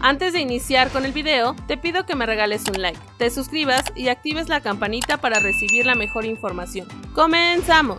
Antes de iniciar con el video, te pido que me regales un like, te suscribas y actives la campanita para recibir la mejor información. ¡Comenzamos!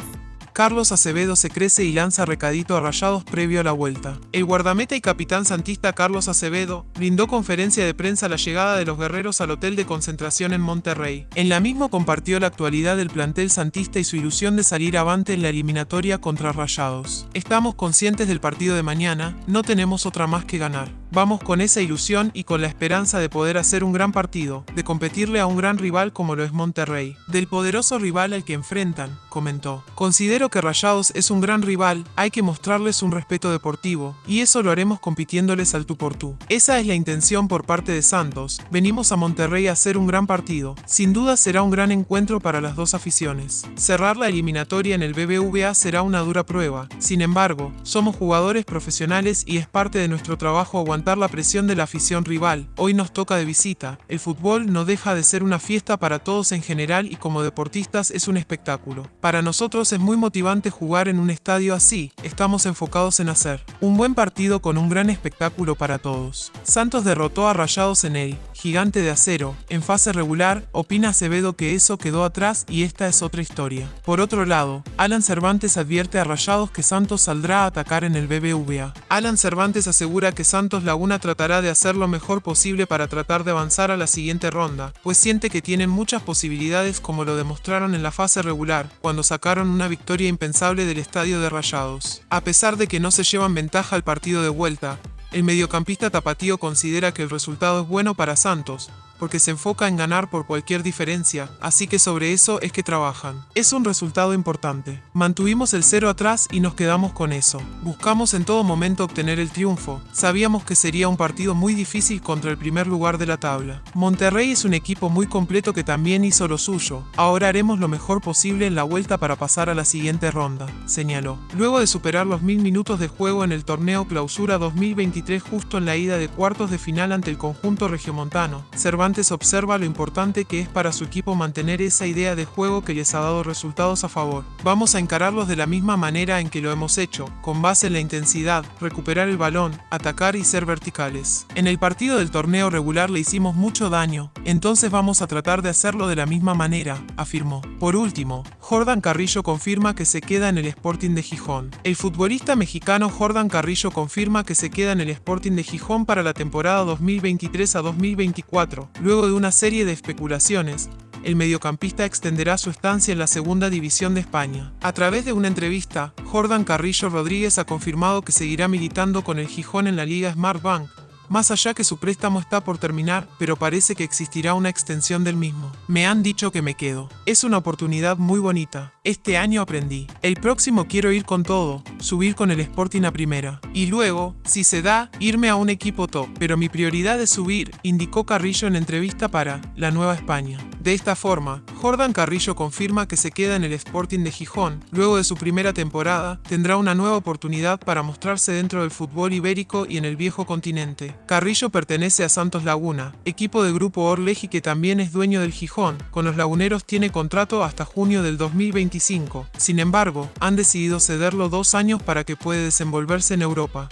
Carlos Acevedo se crece y lanza recadito a Rayados previo a la vuelta. El guardameta y capitán santista Carlos Acevedo brindó conferencia de prensa a la llegada de los guerreros al hotel de concentración en Monterrey. En la misma compartió la actualidad del plantel santista y su ilusión de salir avante en la eliminatoria contra Rayados. Estamos conscientes del partido de mañana, no tenemos otra más que ganar. Vamos con esa ilusión y con la esperanza de poder hacer un gran partido, de competirle a un gran rival como lo es Monterrey, del poderoso rival al que enfrentan, comentó. Considero que Rayados es un gran rival, hay que mostrarles un respeto deportivo, y eso lo haremos compitiéndoles al tú por tú. Esa es la intención por parte de Santos, venimos a Monterrey a hacer un gran partido, sin duda será un gran encuentro para las dos aficiones. Cerrar la eliminatoria en el BBVA será una dura prueba, sin embargo, somos jugadores profesionales y es parte de nuestro trabajo aguantar la presión de la afición rival. Hoy nos toca de visita. El fútbol no deja de ser una fiesta para todos en general y como deportistas es un espectáculo. Para nosotros es muy motivante jugar en un estadio así. Estamos enfocados en hacer un buen partido con un gran espectáculo para todos. Santos derrotó a Rayados en el Gigante de Acero. En fase regular, opina Acevedo que eso quedó atrás y esta es otra historia. Por otro lado, Alan Cervantes advierte a Rayados que Santos saldrá a atacar en el BBVA. Alan Cervantes asegura que Santos Laguna tratará de hacer lo mejor posible para tratar de avanzar a la siguiente ronda, pues siente que tienen muchas posibilidades como lo demostraron en la fase regular, cuando sacaron una victoria impensable del estadio de Rayados. A pesar de que no se llevan ventaja al partido de vuelta, el mediocampista tapatío considera que el resultado es bueno para Santos, porque se enfoca en ganar por cualquier diferencia, así que sobre eso es que trabajan. Es un resultado importante. Mantuvimos el cero atrás y nos quedamos con eso. Buscamos en todo momento obtener el triunfo. Sabíamos que sería un partido muy difícil contra el primer lugar de la tabla. Monterrey es un equipo muy completo que también hizo lo suyo. Ahora haremos lo mejor posible en la vuelta para pasar a la siguiente ronda, señaló. Luego de superar los mil minutos de juego en el torneo Clausura 2023 justo en la ida de cuartos de final ante el conjunto regiomontano, Cervantes observa lo importante que es para su equipo mantener esa idea de juego que les ha dado resultados a favor. Vamos a encararlos de la misma manera en que lo hemos hecho, con base en la intensidad, recuperar el balón, atacar y ser verticales. En el partido del torneo regular le hicimos mucho daño, entonces vamos a tratar de hacerlo de la misma manera, afirmó. Por último, Jordan Carrillo confirma que se queda en el Sporting de Gijón. El futbolista mexicano Jordan Carrillo confirma que se queda en el Sporting de Gijón para la temporada 2023 a 2024, Luego de una serie de especulaciones, el mediocampista extenderá su estancia en la segunda división de España. A través de una entrevista, Jordan Carrillo Rodríguez ha confirmado que seguirá militando con el Gijón en la Liga Smart Bank, más allá que su préstamo está por terminar, pero parece que existirá una extensión del mismo. Me han dicho que me quedo. Es una oportunidad muy bonita. Este año aprendí. El próximo quiero ir con todo, subir con el Sporting a primera. Y luego, si se da, irme a un equipo top. Pero mi prioridad es subir, indicó Carrillo en entrevista para La Nueva España. De esta forma, Jordan Carrillo confirma que se queda en el Sporting de Gijón. Luego de su primera temporada, tendrá una nueva oportunidad para mostrarse dentro del fútbol ibérico y en el viejo continente. Carrillo pertenece a Santos Laguna, equipo del grupo Orleji que también es dueño del Gijón. Con los laguneros tiene contrato hasta junio del 2025. Sin embargo, han decidido cederlo dos años para que pueda desenvolverse en Europa.